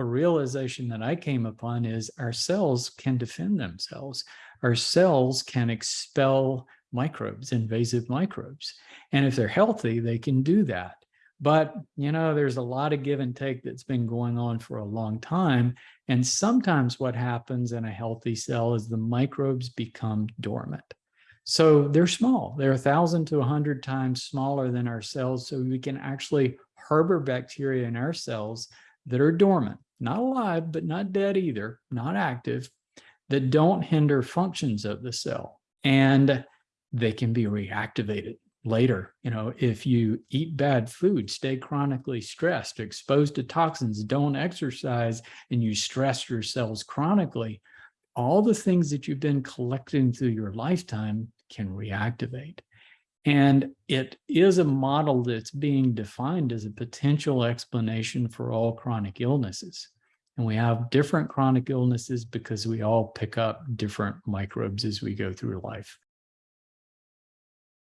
a realization that I came upon is our cells can defend themselves. Our cells can expel microbes, invasive microbes. And if they're healthy, they can do that. But, you know, there's a lot of give and take that's been going on for a long time. And sometimes what happens in a healthy cell is the microbes become dormant. So they're small. They're a thousand to a hundred times smaller than our cells. So we can actually harbor bacteria in our cells that are dormant, not alive, but not dead either, not active, that don't hinder functions of the cell. And they can be reactivated later. You know, if you eat bad food, stay chronically stressed, exposed to toxins, don't exercise, and you stress your cells chronically, all the things that you've been collecting through your lifetime can reactivate. And it is a model that's being defined as a potential explanation for all chronic illnesses. And we have different chronic illnesses because we all pick up different microbes as we go through life.